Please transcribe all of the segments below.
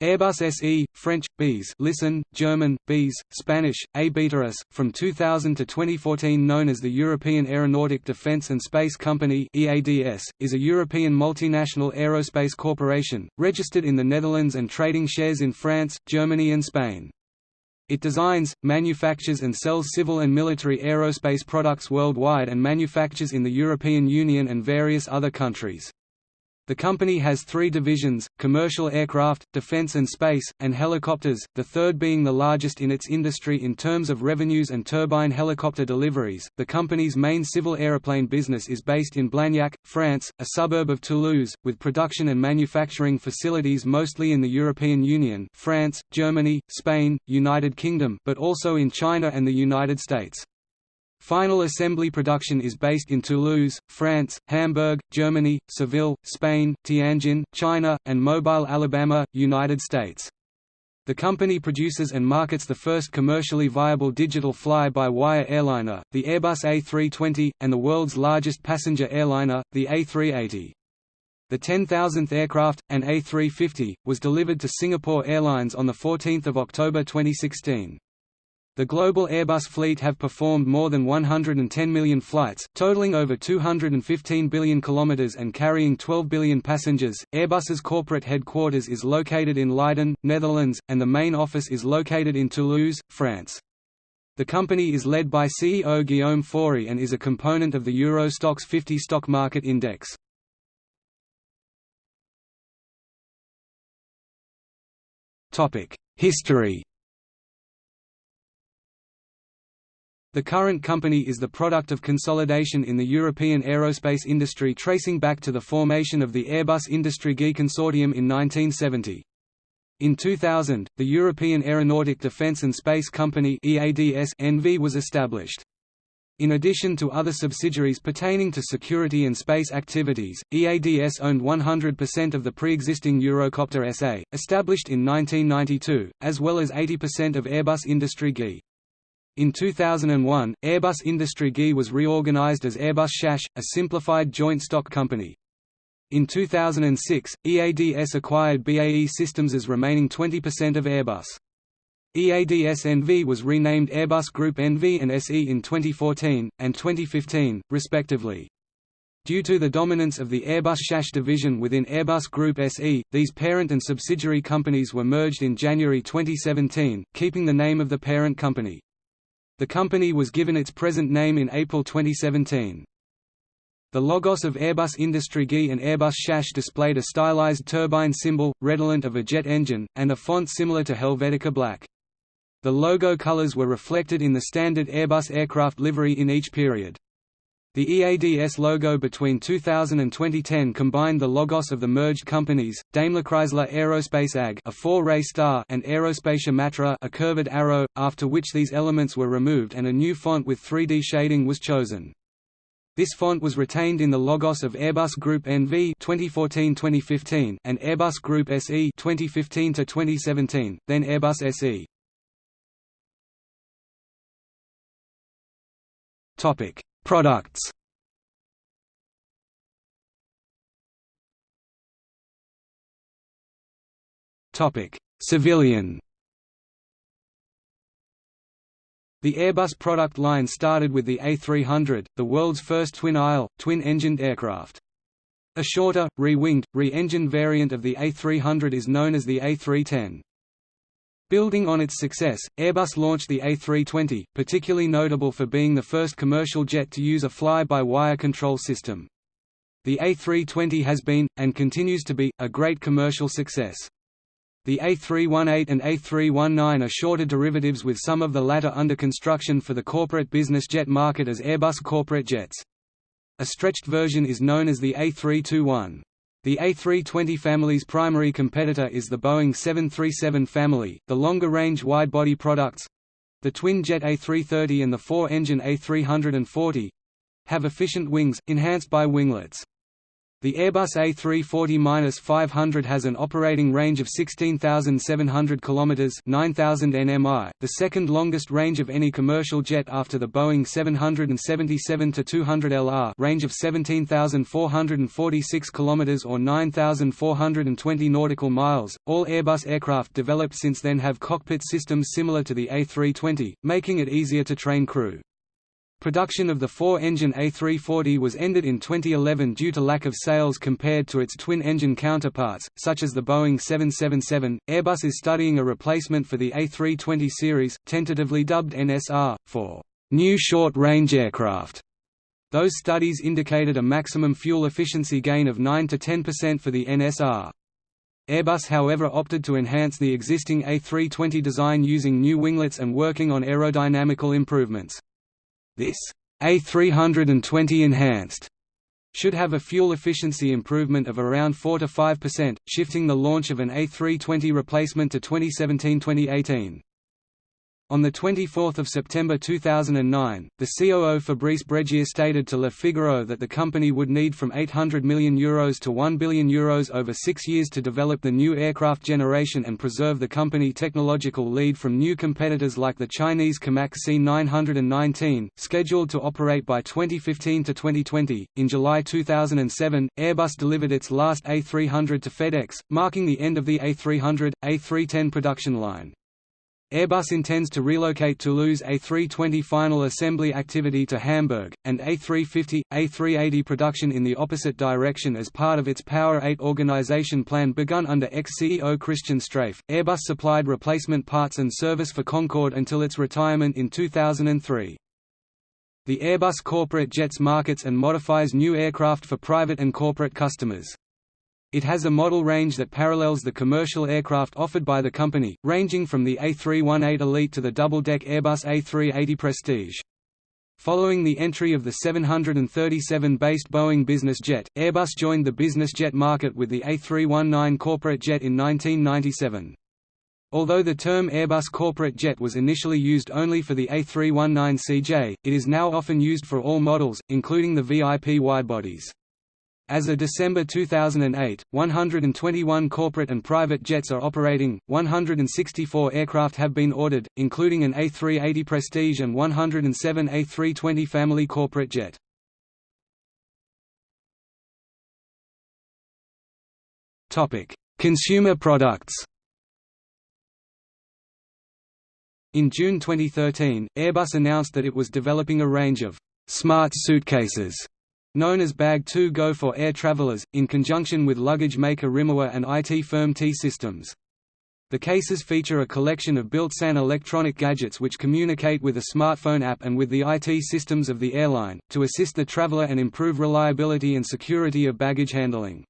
Airbus SE, French, BEES listen, German, BEES, Spanish, A Beteras, from 2000 to 2014 known as the European Aeronautic Defence and Space Company EADS, is a European multinational aerospace corporation, registered in the Netherlands and trading shares in France, Germany and Spain. It designs, manufactures and sells civil and military aerospace products worldwide and manufactures in the European Union and various other countries. The company has three divisions, commercial aircraft, defense and space, and helicopters, the third being the largest in its industry in terms of revenues and turbine helicopter deliveries. The company's main civil aeroplane business is based in Blagnac, France, a suburb of Toulouse, with production and manufacturing facilities mostly in the European Union France, Germany, Spain, United Kingdom but also in China and the United States. Final assembly production is based in Toulouse, France, Hamburg, Germany, Seville, Spain, Tianjin, China, and Mobile, Alabama, United States. The company produces and markets the first commercially viable digital fly-by-wire airliner, the Airbus A320, and the world's largest passenger airliner, the A380. The 10,000th aircraft, an A350, was delivered to Singapore Airlines on 14 October 2016. The global Airbus fleet have performed more than 110 million flights, totaling over 215 billion kilometers and carrying 12 billion passengers. Airbus's corporate headquarters is located in Leiden, Netherlands, and the main office is located in Toulouse, France. The company is led by CEO Guillaume Faury and is a component of the Euro Stoxx 50 stock market index. History The current company is the product of consolidation in the European aerospace industry tracing back to the formation of the Airbus Industrie G consortium in 1970. In 2000, the European Aeronautic Defence and Space Company EADS NV was established. In addition to other subsidiaries pertaining to security and space activities, EADS owned 100% of the pre-existing Eurocopter SA, established in 1992, as well as 80% of Airbus Industrie G. In 2001, Airbus Industrie G was reorganized as Airbus SAS, a simplified joint stock company. In 2006, EADS acquired BAE Systems' as remaining 20% of Airbus. EADS NV was renamed Airbus Group NV and SE in 2014, and 2015, respectively. Due to the dominance of the Airbus SAS division within Airbus Group SE, these parent and subsidiary companies were merged in January 2017, keeping the name of the parent company. The company was given its present name in April 2017. The logos of Airbus Industrie G and Airbus SAS displayed a stylized turbine symbol, redolent of a jet engine, and a font similar to Helvetica Black. The logo colors were reflected in the standard Airbus aircraft livery in each period. The EADS logo between 2000 and 2010 combined the logos of the merged companies, DaimlerChrysler Aerospace AG a four-ray star and Aerospatiale Matra a curved arrow, after which these elements were removed and a new font with 3D shading was chosen. This font was retained in the logos of Airbus Group NV 2014-2015 and Airbus Group SE 2015-2017, then Airbus SE. Topic: Products Civilian The Airbus product line started with the A300, the world's first twin-aisle, twin-engined aircraft. A shorter, re-winged, re-engined variant of the A300 is known as the A310. Building on its success, Airbus launched the A320, particularly notable for being the first commercial jet to use a fly-by-wire control system. The A320 has been, and continues to be, a great commercial success. The A318 and A319 are shorter derivatives with some of the latter under construction for the corporate business jet market as Airbus corporate jets. A stretched version is known as the A321. The A320 family's primary competitor is the Boeing 737 family, the longer-range wide-body products—the twin-jet A330 and the four-engine A340—have efficient wings, enhanced by winglets. The Airbus A340-500 has an operating range of 16,700 km 9,000 nmi, the second longest range of any commercial jet after the Boeing 777-200LR range of 17,446 km or 9,420 nautical miles. All Airbus aircraft developed since then have cockpit systems similar to the A320, making it easier to train crew. Production of the four-engine A340 was ended in 2011 due to lack of sales compared to its twin-engine counterparts, such as the Boeing 777. Airbus is studying a replacement for the A320 series, tentatively dubbed NSR, for new short-range aircraft. Those studies indicated a maximum fuel efficiency gain of 9 to 10% for the NSR. Airbus however opted to enhance the existing A320 design using new winglets and working on aerodynamical improvements. This A320 Enhanced should have a fuel efficiency improvement of around 4 to 5%, shifting the launch of an A320 replacement to 2017-2018. On 24 September 2009, the COO Fabrice Brégier stated to Le Figaro that the company would need from €800 million Euros to €1 billion Euros over six years to develop the new aircraft generation and preserve the company technological lead from new competitors like the Chinese Comac C919, scheduled to operate by 2015 to 2020. In July 2007, Airbus delivered its last A300 to FedEx, marking the end of the A300, A310 production line. Airbus intends to relocate Toulouse A320 final assembly activity to Hamburg, and A350, A380 production in the opposite direction as part of its Power 8 organization plan begun under ex-CEO Christian Streiff. Airbus supplied replacement parts and service for Concorde until its retirement in 2003. The Airbus corporate jets markets and modifies new aircraft for private and corporate customers. It has a model range that parallels the commercial aircraft offered by the company, ranging from the A318 Elite to the double-deck Airbus A380 Prestige. Following the entry of the 737-based Boeing business jet, Airbus joined the business jet market with the A319 corporate jet in 1997. Although the term Airbus corporate jet was initially used only for the A319CJ, it is now often used for all models, including the VIP widebodies. As of December 2008, 121 corporate and private jets are operating, 164 aircraft have been ordered, including an A380 Prestige and 107 A320 family corporate jet. Consumer products In June 2013, Airbus announced that it was developing a range of «smart suitcases» known as Bag 2 Go for air travelers, in conjunction with luggage maker Rimowa and IT firm T-Systems. The cases feature a collection of built-in electronic gadgets which communicate with a smartphone app and with the IT systems of the airline, to assist the traveler and improve reliability and security of baggage handling.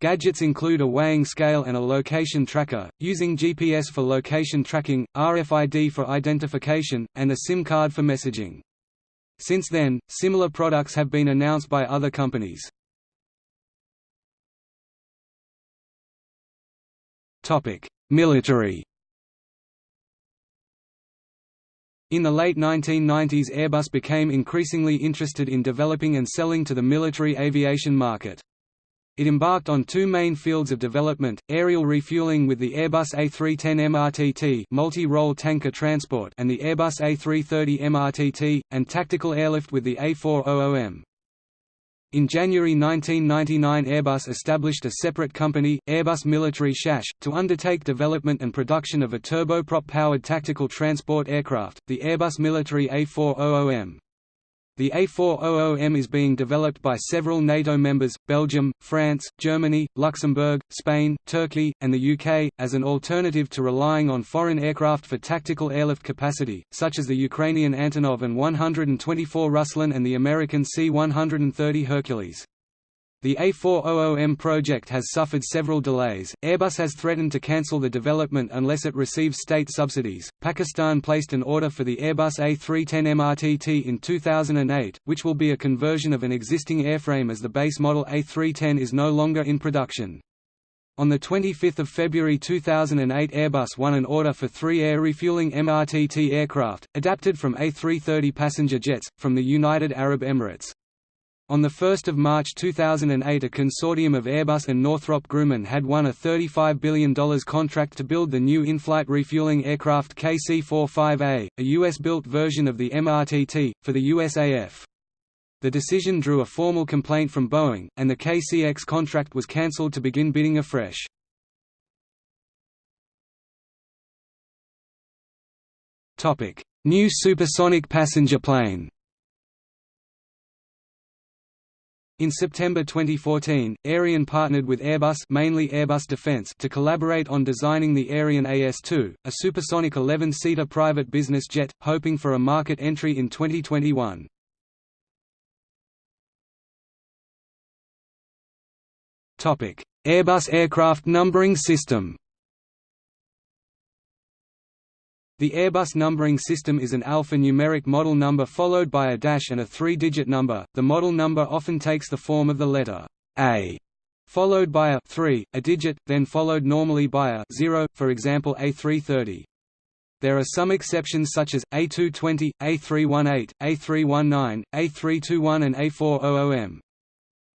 Gadgets include a weighing scale and a location tracker, using GPS for location tracking, RFID for identification, and a SIM card for messaging. Since then, similar products have been announced by other companies. Military In the late 1990s Airbus became increasingly interested in developing and selling to the military aviation market. It embarked on two main fields of development, aerial refueling with the Airbus A310 MRTT multi-role tanker transport and the Airbus A330 MRTT, and tactical airlift with the A400M. In January 1999 Airbus established a separate company, Airbus Military SAS, to undertake development and production of a turboprop-powered tactical transport aircraft, the Airbus Military A400M. The A400M is being developed by several NATO members, Belgium, France, Germany, Luxembourg, Spain, Turkey, and the UK, as an alternative to relying on foreign aircraft for tactical airlift capacity, such as the Ukrainian Antonov An-124 Ruslan and the American C-130 Hercules. The A400M project has suffered several delays. Airbus has threatened to cancel the development unless it receives state subsidies. Pakistan placed an order for the Airbus A310 MRTT in 2008, which will be a conversion of an existing airframe as the base model A310 is no longer in production. On 25 February 2008 Airbus won an order for three air refueling MRTT aircraft, adapted from A330 passenger jets, from the United Arab Emirates. On 1 March 2008 a consortium of Airbus and Northrop Grumman had won a $35 billion contract to build the new in-flight refueling aircraft KC-45A, a US-built version of the MRTT, for the USAF. The decision drew a formal complaint from Boeing, and the KCX contract was cancelled to begin bidding afresh. New supersonic passenger plane In September 2014, Aerion partnered with Airbus mainly Airbus Defence to collaborate on designing the Aerion AS2, a supersonic 11-seater private business jet, hoping for a market entry in 2021. Topic: Airbus aircraft numbering system The Airbus numbering system is an alphanumeric model number followed by a dash and a three-digit number. The model number often takes the form of the letter A, followed by a 3, a digit, then followed normally by a 0, for example A330. There are some exceptions such as A220, A318, A319, A321 and A400M.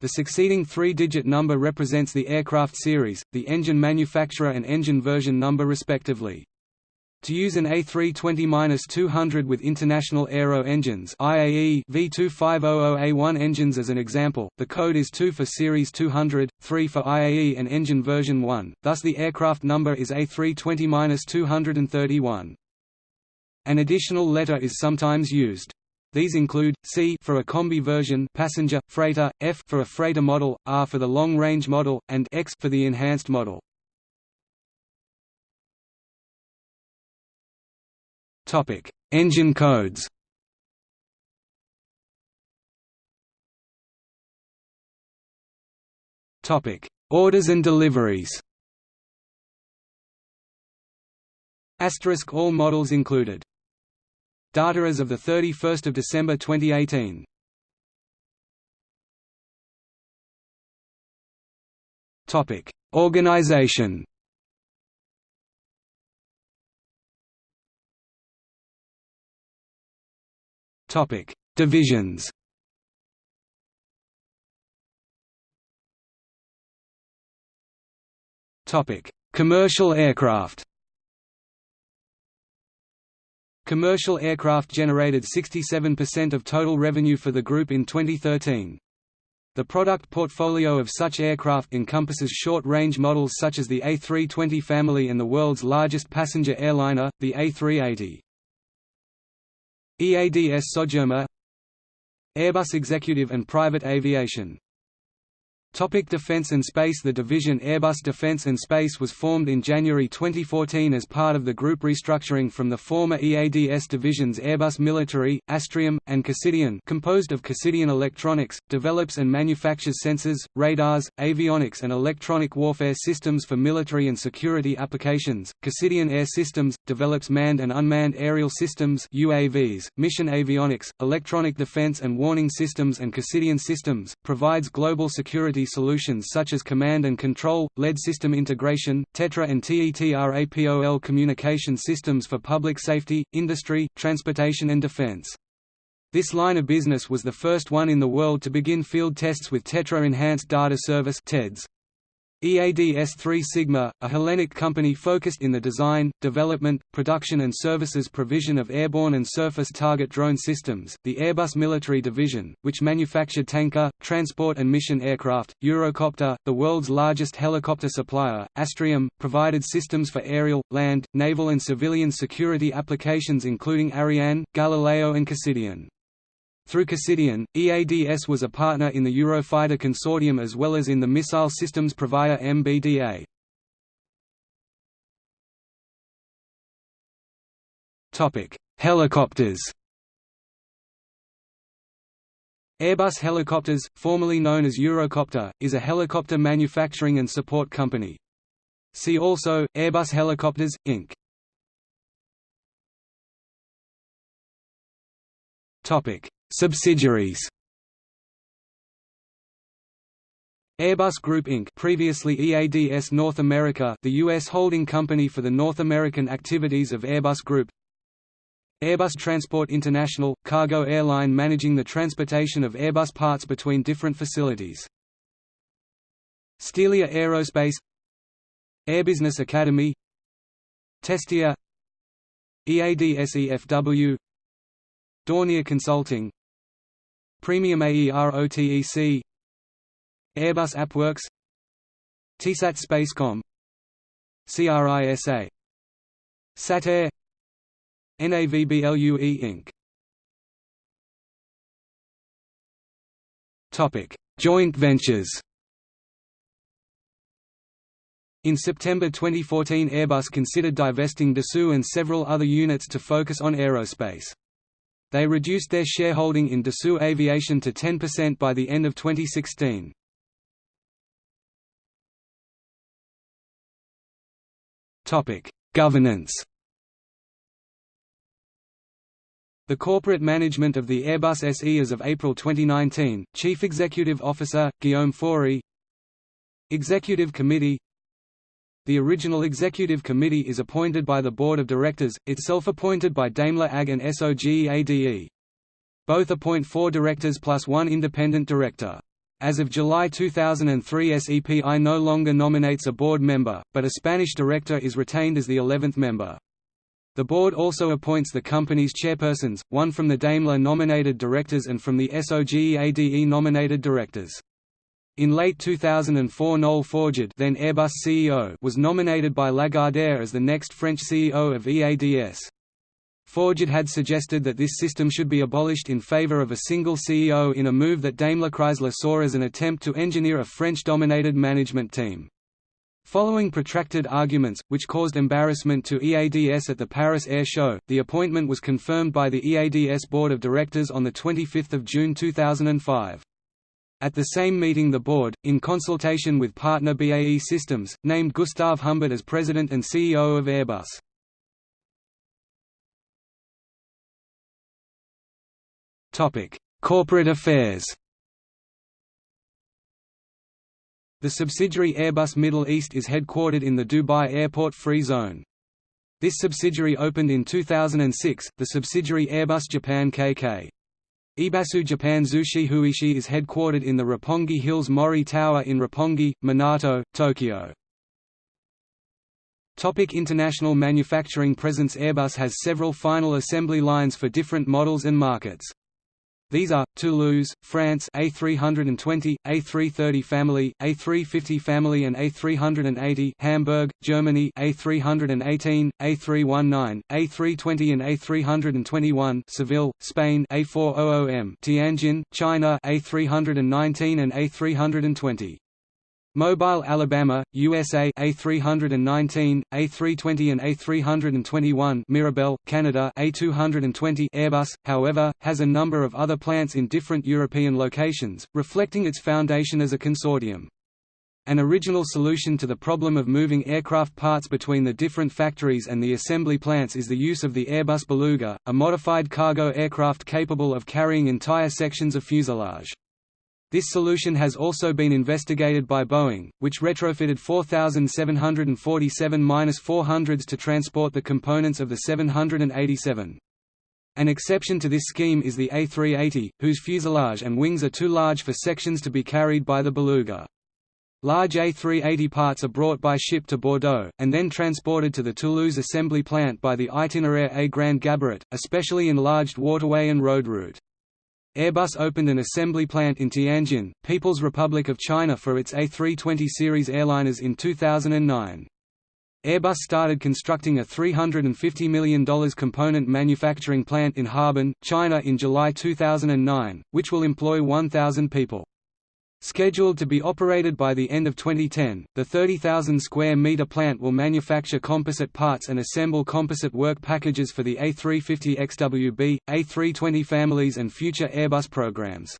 The succeeding three-digit number represents the aircraft series, the engine manufacturer and engine version number respectively. To use an A320-200 with International Aero Engines IAE V2500A1 engines as an example, the code is 2 for Series 200, 3 for IAE and engine version 1, thus the aircraft number is A320-231. An additional letter is sometimes used. These include, C for a combi version passenger, freighter, F for a freighter model, R for the long-range model, and X for the enhanced model. Topic: Engine codes. Topic: Orders and deliveries. Asterisk all models included. Data as of the 31st of December 2018. Topic: Organization. Topic: Divisions. Topic: Commercial aircraft. Commercial aircraft generated 67% of total revenue for the group in 2013. The product portfolio of such aircraft encompasses short-range models such as the A320 family and the world's largest passenger airliner, the A380. EADS Sogerma Airbus Executive and Private Aviation Topic Defence and Space The division Airbus Defence and Space was formed in January 2014 as part of the group restructuring from the former EADS divisions Airbus Military, Astrium, and Cassidian composed of Cassidian Electronics, develops and manufactures sensors, radars, avionics and electronic warfare systems for military and security applications. Cassidian Air Systems, develops manned and unmanned aerial systems UAVs, mission avionics, electronic defense and warning systems and Cassidian Systems, provides global security solutions such as command and control, lead system integration, TETRA and TETRAPOL communication systems for public safety, industry, transportation and defense. This line of business was the first one in the world to begin field tests with Tetra Enhanced Data Service TEDS. EADS 3 Sigma, a Hellenic company focused in the design, development, production and services provision of airborne and surface target drone systems, the Airbus Military Division, which manufactured tanker, transport and mission aircraft, Eurocopter, the world's largest helicopter supplier, Astrium, provided systems for aerial, land, naval and civilian security applications including Ariane, Galileo and Cassidian. Through Cassidian, EADS was a partner in the Eurofighter consortium as well as in the missile systems provider MBDA. Helicopters Airbus Helicopters, formerly known as Eurocopter, is a helicopter manufacturing and support company. See also, Airbus Helicopters, Inc. Topic Subsidiaries Airbus Group Inc. previously EADS North America the U.S. holding company for the North American activities of Airbus Group Airbus Transport International – cargo airline managing the transportation of Airbus parts between different facilities. Stelia Aerospace Airbusiness Academy Testia EADSEFW Dornier Consulting Premium AEROTEC Airbus AppWorks TSAT Spacecom CRISA Satair NAVBLUE Inc. Topic: Joint ventures. In September 2014 Airbus considered divesting Dassault and several other units to focus on aerospace. They reduced their shareholding in Dassault Aviation to 10% by the end of 2016. Governance The corporate management of the Airbus SE as of April 2019, Chief Executive Officer, Guillaume Faury Executive Committee The original Executive Committee is appointed by the Board of Directors, itself appointed by Daimler AG and SOGEADE. Both appoint four directors plus one independent director. As of July 2003 SEPI no longer nominates a board member, but a Spanish director is retained as the 11th member. The board also appoints the company's chairpersons, one from the Daimler-nominated directors and from the SOGEADE-nominated directors. In late 2004 Noel Forgeard then Airbus CEO was nominated by Lagardère as the next French CEO of EADS. Forgeard had suggested that this system should be abolished in favor of a single CEO in a move that Daimler Chrysler saw as an attempt to engineer a French-dominated management team. Following protracted arguments, which caused embarrassment to EADS at the Paris Air Show, the appointment was confirmed by the EADS Board of Directors on 25 June 2005. At the same meeting the board, in consultation with partner BAE Systems, named Gustav Humbert as president and CEO of Airbus. Corporate affairs The subsidiary Airbus Middle East is headquartered in the Dubai Airport Free Zone. This subsidiary opened in 2006, the subsidiary Airbus Japan KK. Ibasu Japan Zushi Huishi is headquartered in the Roppongi Hills Mori Tower in Roppongi, Minato, Tokyo. Topic international manufacturing presence Airbus has several final assembly lines for different models and markets. These are, Toulouse, France A320, A330 family, A350 family and A380 Hamburg, Germany A318, A319, A320 and A321 Seville, Spain A400M Tianjin, China A319 and A320 Mobile Alabama, USA A319, A320 and A321 Mirabel, Canada A220 Airbus, however, has a number of other plants in different European locations, reflecting its foundation as a consortium. An original solution to the problem of moving aircraft parts between the different factories and the assembly plants is the use of the Airbus Beluga, a modified cargo aircraft capable of carrying entire sections of fuselage. This solution has also been investigated by Boeing, which retrofitted 4,747-400s to transport the components of the 787. An exception to this scheme is the A380, whose fuselage and wings are too large for sections to be carried by the Beluga. Large A380 parts are brought by ship to Bordeaux, and then transported to the Toulouse assembly plant by the Itineraire A Grand Gabarit, a specially enlarged waterway and road route. Airbus opened an assembly plant in Tianjin, People's Republic of China for its A320 series airliners in 2009. Airbus started constructing a $350 million component manufacturing plant in Harbin, China in July 2009, which will employ 1,000 people. Scheduled to be operated by the end of 2010, the 30,000 square meter plant will manufacture composite parts and assemble composite work packages for the A350 XWB, A320 families and future Airbus programs.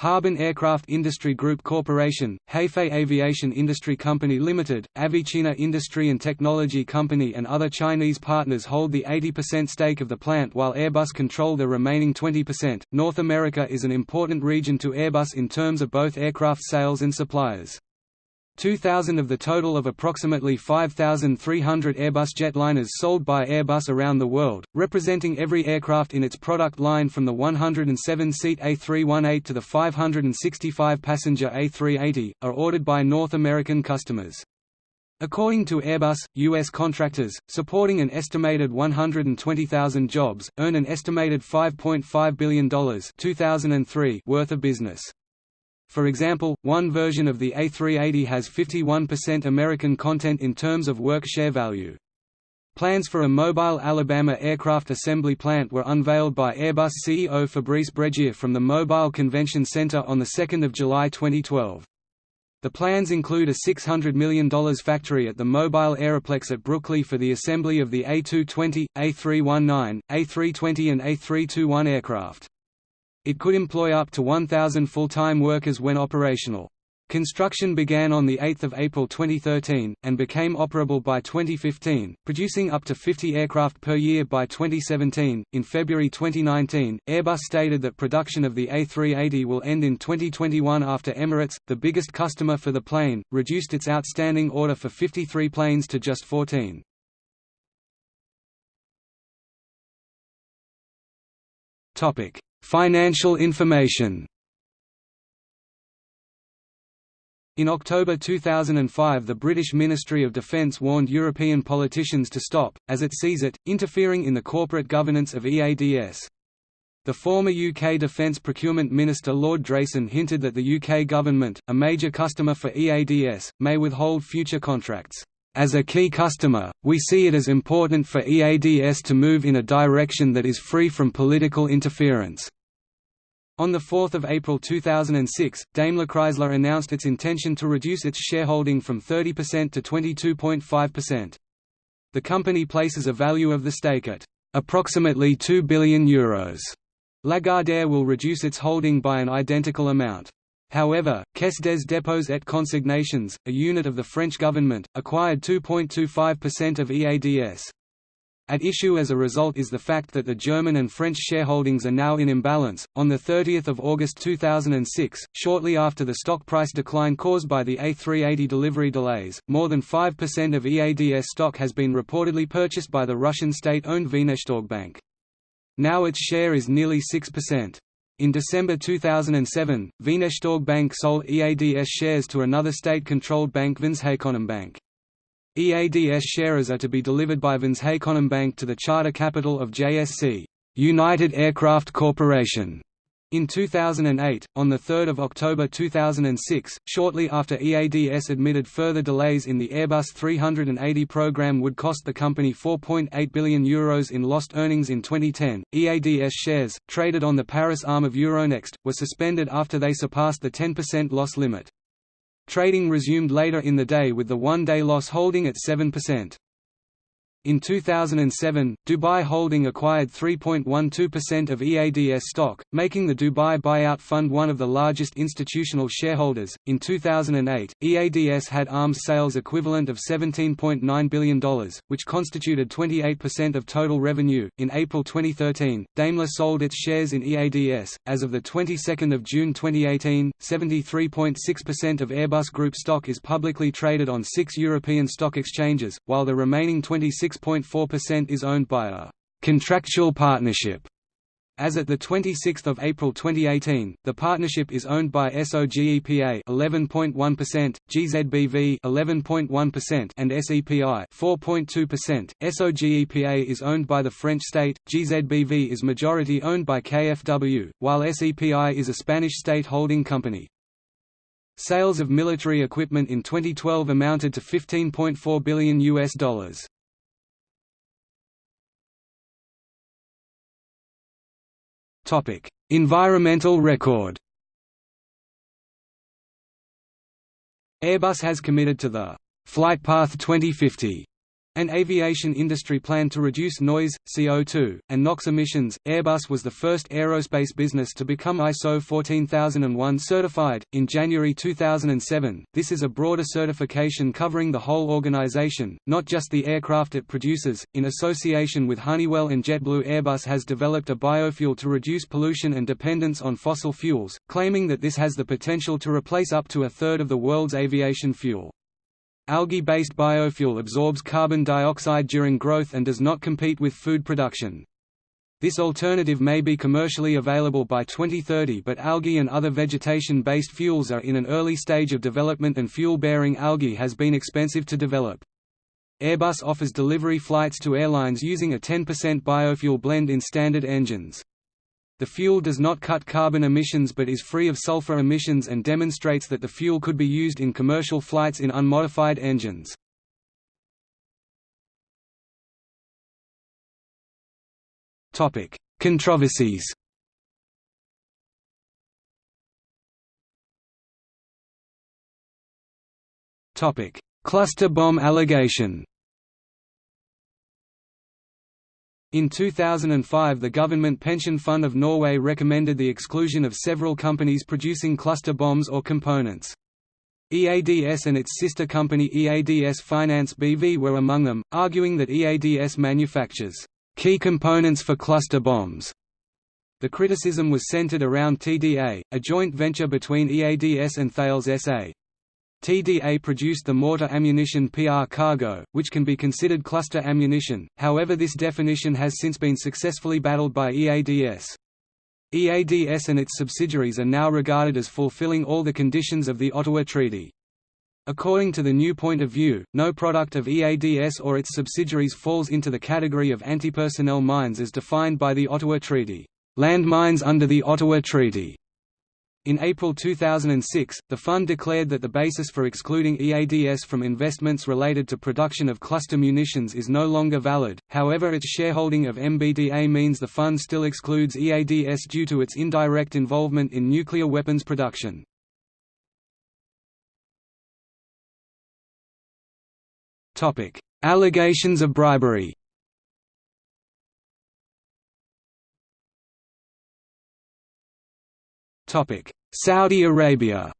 Harbin Aircraft Industry Group Corporation, Hafei Aviation Industry Company Limited, Avichina Industry and Technology Company and other Chinese partners hold the 80% stake of the plant while Airbus control the remaining 20%. North America is an important region to Airbus in terms of both aircraft sales and suppliers. 2,000 of the total of approximately 5,300 Airbus jetliners sold by Airbus around the world, representing every aircraft in its product line from the 107-seat A318 to the 565-passenger A380, are ordered by North American customers. According to Airbus, U.S. contractors, supporting an estimated 120,000 jobs, earn an estimated $5.5 billion 2003 worth of business. For example, one version of the A380 has 51% American content in terms of work share value. Plans for a mobile Alabama aircraft assembly plant were unveiled by Airbus CEO Fabrice Brégier from the Mobile Convention Center on 2 July 2012. The plans include a $600 million factory at the Mobile Aeroplex at Brookley for the assembly of the A220, A319, A320 and A321 aircraft. It could employ up to 1,000 full-time workers when operational. Construction began on 8 April 2013, and became operable by 2015, producing up to 50 aircraft per year by 2017. In February 2019, Airbus stated that production of the A380 will end in 2021 after Emirates, the biggest customer for the plane, reduced its outstanding order for 53 planes to just 14. Topic: Financial information In October 2005 the British Ministry of Defence warned European politicians to stop, as it sees it, interfering in the corporate governance of EADS. The former UK Defence Procurement Minister Lord Drayson hinted that the UK government, a major customer for EADS, may withhold future contracts. As a key customer, we see it as important for EADS to move in a direction that is free from political interference. On 4 April 2006, Daimler Chrysler announced its intention to reduce its shareholding from 30% to 22.5%. The company places a value of the stake at approximately €2 billion. Euros. Lagardère will reduce its holding by an identical amount. However, Caisse des dépôts et consignations, a unit of the French government, acquired 2.25% of EADS. At issue as a result is the fact that the German and French shareholdings are now in imbalance. On 30 August 2006, shortly after the stock price decline caused by the A380 delivery delays, more than 5% of EADS stock has been reportedly purchased by the Russian state-owned Bank. Now its share is nearly 6%. In December 2007, Bank sold EADS shares to another state-controlled bank Bank. EADS shares are to be delivered by Bank to the charter capital of JSC, United Aircraft Corporation, in 2008, on 3 October 2006, shortly after EADS admitted further delays in the Airbus 380 program would cost the company €4.8 billion Euros in lost earnings in 2010, EADS shares, traded on the Paris arm of Euronext, were suspended after they surpassed the 10% loss limit. Trading resumed later in the day with the one-day loss holding at 7%. In 2007, Dubai Holding acquired 3.12% of EADS stock, making the Dubai Buyout Fund one of the largest institutional shareholders. In 2008, EADS had arms sales equivalent of $17.9 billion, which constituted 28% of total revenue. In April 2013, Daimler sold its shares in EADS. As of the 22nd of June 2018, 73.6% of Airbus Group stock is publicly traded on six European stock exchanges, while the remaining 26 6.4% is owned by a contractual partnership. As at 26 April 2018, the partnership is owned by SOGEPA 11.1%, GZBV 11.1% and SEPI 4.2%. SOGEPA is owned by the French state, GZBV is majority owned by KfW, while SEPI is a Spanish state holding company. Sales of military equipment in 2012 amounted to 15.4 billion US dollars. Environmental record. Airbus has committed to the Flightpath 2050 An aviation industry plan to reduce noise, CO2, and NOx emissions. Airbus was the first aerospace business to become ISO 14001 certified. In January 2007, this is a broader certification covering the whole organization, not just the aircraft it produces. In association with Honeywell and JetBlue, Airbus has developed a biofuel to reduce pollution and dependence on fossil fuels, claiming that this has the potential to replace up to a third of the world's aviation fuel. Algae-based biofuel absorbs carbon dioxide during growth and does not compete with food production. This alternative may be commercially available by 2030 but algae and other vegetation-based fuels are in an early stage of development and fuel-bearing algae has been expensive to develop. Airbus offers delivery flights to airlines using a 10% biofuel blend in standard engines. The fuel does not cut carbon emissions but is free of sulfur emissions and demonstrates that the fuel could be used in commercial flights in unmodified engines. Controversies Cluster bomb allegation In 2005 the Government Pension Fund of Norway recommended the exclusion of several companies producing cluster bombs or components. EADS and its sister company EADS Finance BV were among them, arguing that EADS manufactures key components for cluster bombs. The criticism was centered around TDA, a joint venture between EADS and Thales SA. TDA produced the mortar ammunition PR cargo, which can be considered cluster ammunition, however this definition has since been successfully battled by EADS. EADS and its subsidiaries are now regarded as fulfilling all the conditions of the Ottawa Treaty. According to the new point of view, no product of EADS or its subsidiaries falls into the category of antipersonnel mines as defined by the Ottawa Treaty. Landmines under the Ottawa Treaty in April 2006, the fund declared that the basis for excluding EADS from investments related to production of cluster munitions is no longer valid, however its shareholding of MBDA means the fund still excludes EADS due to its indirect involvement in nuclear weapons production. Allegations of bribery Saudi Arabia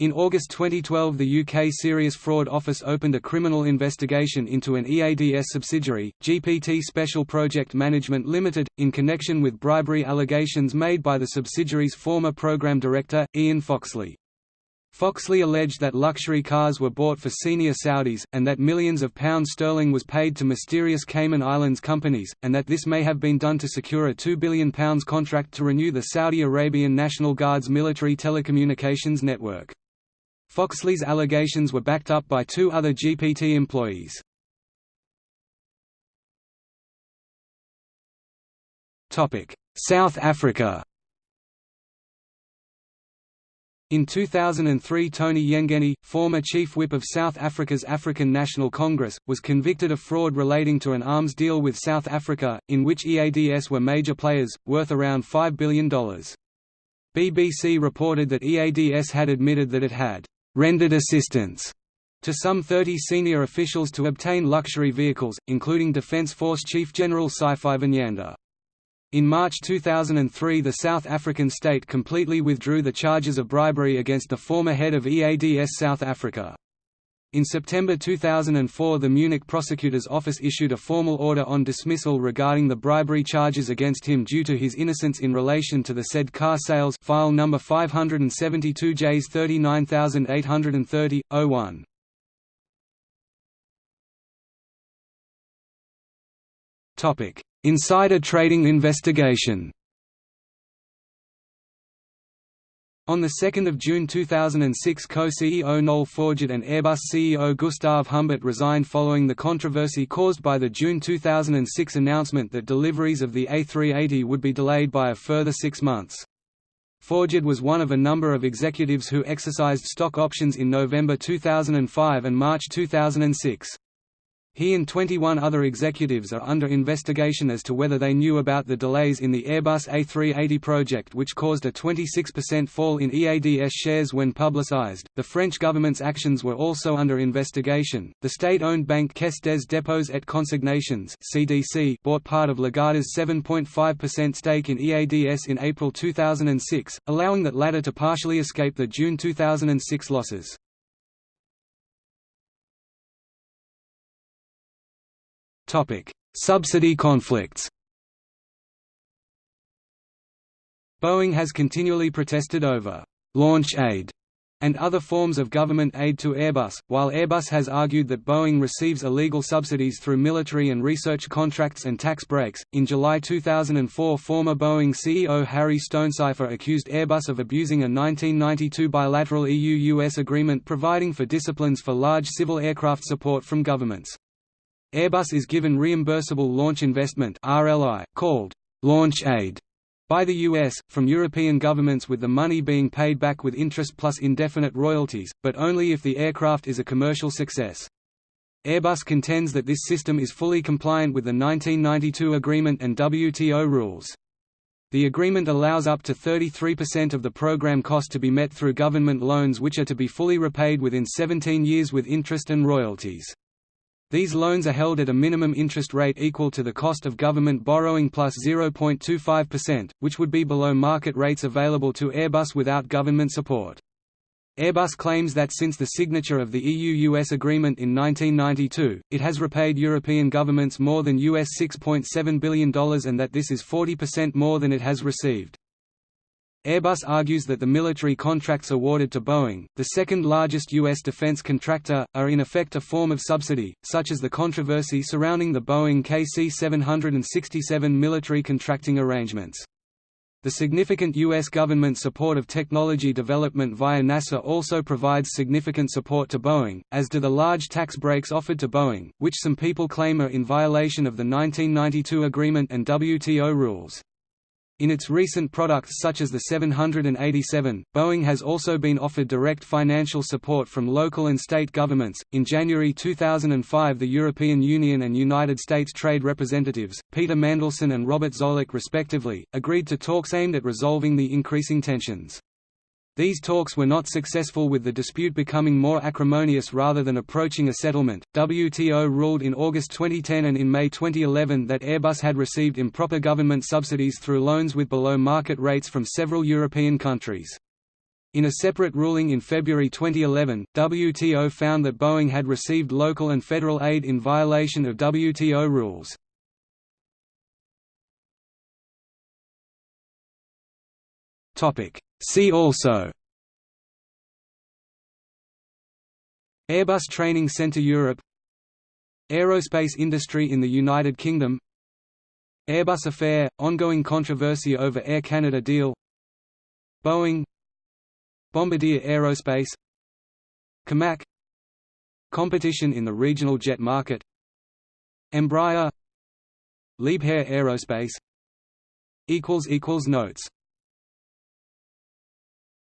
in August 2012 the UK Serious Fraud Office opened a criminal investigation into an EADS subsidiary, GPT Special Project Management Limited, in connection with bribery allegations made by the subsidiary's former program director, Ian Foxley. Foxley alleged that luxury cars were bought for senior Saudis, and that millions of pounds sterling was paid to mysterious Cayman Islands companies, and that this may have been done to secure a £2 billion contract to renew the Saudi Arabian National Guard's military telecommunications network. Foxley's allegations were backed up by two other GPT employees. South Africa in 2003 Tony Yengeni, former chief whip of South Africa's African National Congress, was convicted of fraud relating to an arms deal with South Africa, in which EADS were major players, worth around $5 billion. BBC reported that EADS had admitted that it had «rendered assistance» to some 30 senior officials to obtain luxury vehicles, including Defence Force Chief General Sipho Nyanda. In March 2003 the South African state completely withdrew the charges of bribery against the former head of EADS South Africa. In September 2004 the Munich prosecutor's office issued a formal order on dismissal regarding the bribery charges against him due to his innocence in relation to the said car sales file number 572 Js 39830, 01. Insider trading investigation On 2 June 2006 co-CEO Noel Forgeard and Airbus CEO Gustav Humbert resigned following the controversy caused by the June 2006 announcement that deliveries of the A380 would be delayed by a further six months. Forgeard was one of a number of executives who exercised stock options in November 2005 and March 2006. He and 21 other executives are under investigation as to whether they knew about the delays in the Airbus A380 project, which caused a 26% fall in EADS shares when publicized. The French government's actions were also under investigation. The state owned bank Caisse des Dépôts et Consignations (CDC) bought part of Lagardère's 7.5% stake in EADS in April 2006, allowing that latter to partially escape the June 2006 losses. Subsidy conflicts Boeing has continually protested over «launch aid» and other forms of government aid to Airbus, while Airbus has argued that Boeing receives illegal subsidies through military and research contracts and tax breaks. In July 2004, former Boeing CEO Harry Stonecipher accused Airbus of abusing a 1992 bilateral EU US agreement providing for disciplines for large civil aircraft support from governments. Airbus is given reimbursable launch investment RLI, called launch aid by the US, from European governments with the money being paid back with interest plus indefinite royalties, but only if the aircraft is a commercial success. Airbus contends that this system is fully compliant with the 1992 agreement and WTO rules. The agreement allows up to 33% of the program cost to be met through government loans which are to be fully repaid within 17 years with interest and royalties. These loans are held at a minimum interest rate equal to the cost of government borrowing plus 0.25%, which would be below market rates available to Airbus without government support. Airbus claims that since the signature of the EU-US agreement in 1992, it has repaid European governments more than US $6.7 billion and that this is 40% more than it has received. Airbus argues that the military contracts awarded to Boeing, the second largest U.S. defense contractor, are in effect a form of subsidy, such as the controversy surrounding the Boeing KC-767 military contracting arrangements. The significant U.S. government support of technology development via NASA also provides significant support to Boeing, as do the large tax breaks offered to Boeing, which some people claim are in violation of the 1992 agreement and WTO rules. In its recent products such as the 787, Boeing has also been offered direct financial support from local and state governments. In January 2005, the European Union and United States trade representatives, Peter Mandelson and Robert Zoellick respectively, agreed to talks aimed at resolving the increasing tensions. These talks were not successful with the dispute becoming more acrimonious rather than approaching a settlement. WTO ruled in August 2010 and in May 2011 that Airbus had received improper government subsidies through loans with below market rates from several European countries. In a separate ruling in February 2011, WTO found that Boeing had received local and federal aid in violation of WTO rules. Topic. See also. Airbus Training Centre Europe. Aerospace industry in the United Kingdom. Airbus affair – ongoing controversy over Air Canada deal. Boeing. Bombardier Aerospace. COMAC. Competition in the regional jet market. Embraer. Liebherr Aerospace. Notes